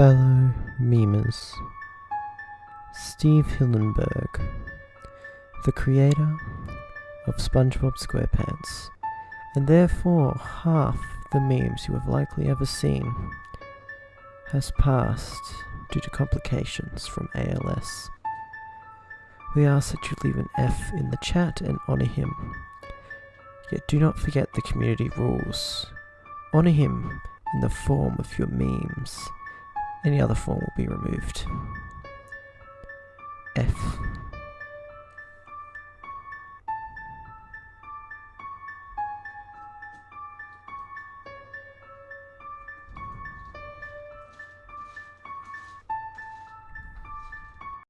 Fellow memers, Steve Hillenburg, the creator of SpongeBob SquarePants, and therefore half the memes you have likely ever seen, has passed due to complications from ALS. We ask that you leave an F in the chat and honour him. Yet do not forget the community rules. Honour him in the form of your memes. Any other form will be removed. F.